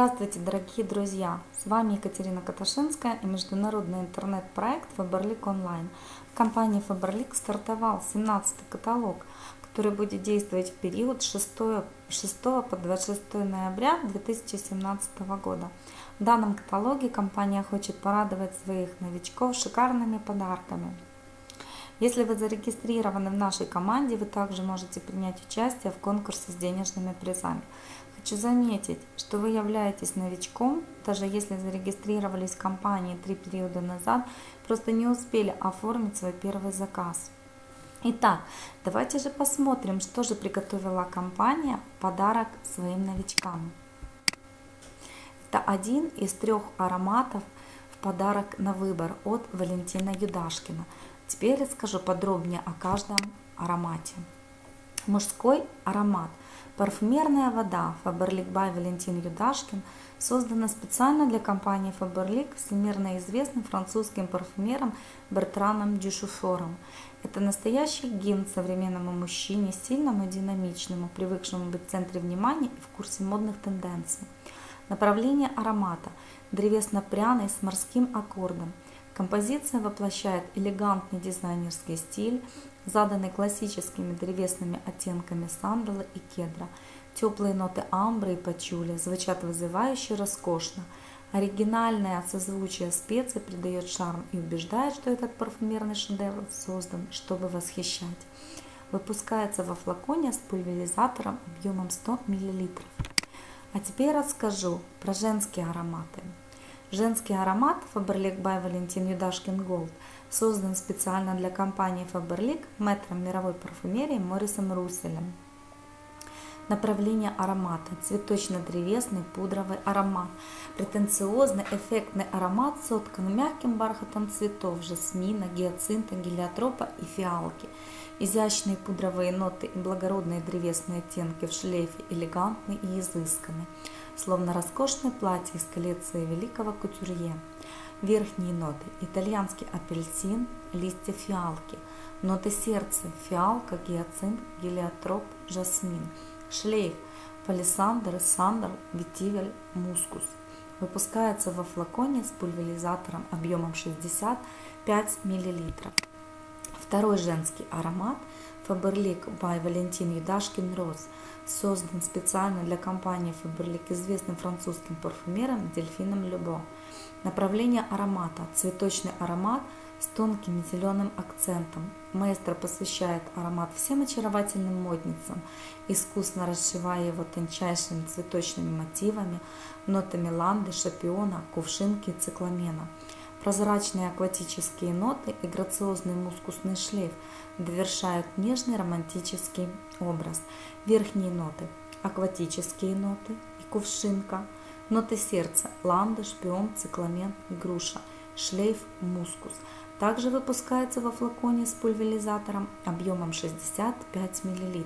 Здравствуйте, дорогие друзья! С вами Екатерина Каташинская и международный интернет-проект Faberlic Online. В компании Faberlic стартовал 17-й каталог, который будет действовать в период 6, 6 по 26 ноября 2017 года. В данном каталоге компания хочет порадовать своих новичков шикарными подарками. Если вы зарегистрированы в нашей команде, вы также можете принять участие в конкурсе с денежными призами. Хочу заметить, что вы являетесь новичком, даже если зарегистрировались в компании три периода назад, просто не успели оформить свой первый заказ. Итак, давайте же посмотрим, что же приготовила компания в подарок своим новичкам. Это один из трех ароматов в подарок на выбор от Валентина Юдашкина. Теперь расскажу подробнее о каждом аромате. Мужской аромат – Парфюмерная вода Faberlic by Валентин Юдашкин создана специально для компании Faberlic всемирно известным французским парфюмером Бертраном Дюшуфором. Это настоящий гимн современному мужчине, сильному и динамичному, привыкшему быть в центре внимания и в курсе модных тенденций. Направление аромата – древесно-пряный с морским аккордом. Композиция воплощает элегантный дизайнерский стиль, заданный классическими древесными оттенками сандала и кедра. Теплые ноты амбры и пачули звучат вызывающе роскошно. Оригинальное созвучие специй придает шарм и убеждает, что этот парфюмерный шедевр создан, чтобы восхищать. Выпускается во флаконе с пульверизатором объемом 100 мл. А теперь расскажу про женские ароматы. Женский аромат Faberlic by Valentin Юдашкин Gold создан специально для компании Faberlic мэтром мировой парфюмерии Морисом Русселем. Направление аромата – цветочно-древесный пудровый аромат. Претенциозный, эффектный аромат соткан мягким бархатом цветов жасмина, гиацинта, гелиотропа и фиалки. Изящные пудровые ноты и благородные древесные оттенки в шлейфе элегантны и изысканы словно роскошное платье из коллекции великого кутюрье. Верхние ноты – итальянский апельсин, листья фиалки. Ноты сердца – фиалка, гиацинт, гелиотроп, жасмин. Шлейф – палисандр, сандр, ветивель, мускус. Выпускается во флаконе с пульверизатором объемом 65 мл. Второй женский аромат Faberlic by Valentin Юдашкин Роз создан специально для компании Faberlic известным французским парфюмером Дельфином Любо. Направление аромата – цветочный аромат с тонким зеленым акцентом. Маэстро посвящает аромат всем очаровательным модницам, искусно расшивая его тончайшими цветочными мотивами, нотами ланды, шапиона, кувшинки и цикламена – Прозрачные акватические ноты и грациозный мускусный шлейф довершают нежный романтический образ. Верхние ноты – акватические ноты и кувшинка, ноты сердца – ланда, шпион, цикламен, груша, шлейф, мускус. Также выпускается во флаконе с пульверизатором объемом 65 мл.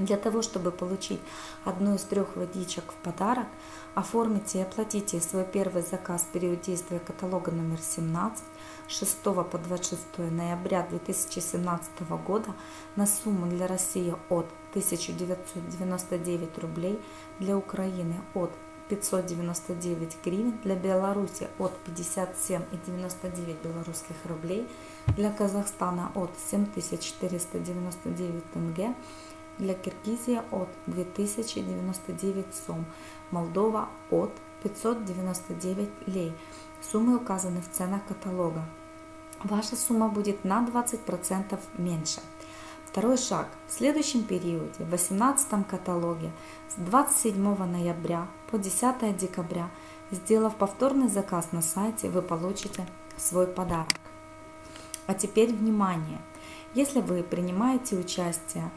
Для того, чтобы получить одну из трех водичек в подарок, оформите и оплатите свой первый заказ в период действия каталога номер 17 6 по 26 ноября 2017 года на сумму для России от 1999 рублей, для Украины от 599 гривен, для Беларуси от 57,99 белорусских рублей, для Казахстана от 7499 тенге, для Киргизии от 2099 сом, Молдова от 599 лей. Суммы указаны в ценах каталога. Ваша сумма будет на 20% меньше. Второй шаг. В следующем периоде, в 18 каталоге, с 27 ноября по 10 декабря, сделав повторный заказ на сайте, вы получите свой подарок. А теперь внимание! Если вы принимаете участие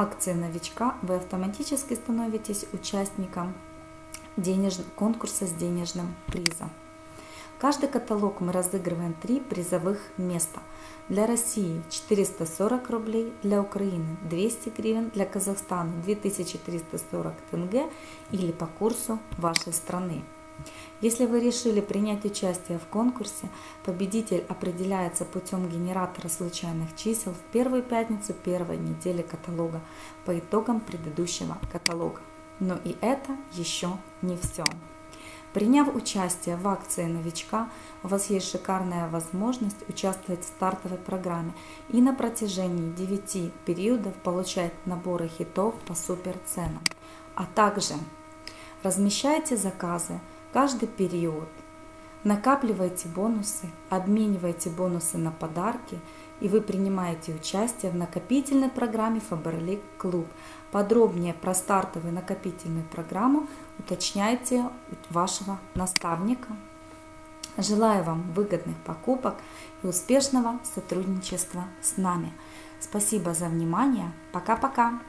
акции новичка вы автоматически становитесь участником денеж... конкурса с денежным призом. Каждый каталог мы разыгрываем три призовых места. Для России 440 рублей, для Украины 200 гривен, для Казахстана 2340 тенге или по курсу вашей страны. Если вы решили принять участие в конкурсе, победитель определяется путем генератора случайных чисел в первую пятницу первой недели каталога по итогам предыдущего каталога. Но и это еще не все. Приняв участие в акции новичка, у вас есть шикарная возможность участвовать в стартовой программе и на протяжении 9 периодов получать наборы хитов по супер ценам. А также размещайте заказы каждый период, накапливайте бонусы, обменивайте бонусы на подарки – и вы принимаете участие в накопительной программе Faberlic Club. Подробнее про стартовую накопительную программу уточняйте у вашего наставника. Желаю вам выгодных покупок и успешного сотрудничества с нами. Спасибо за внимание. Пока-пока.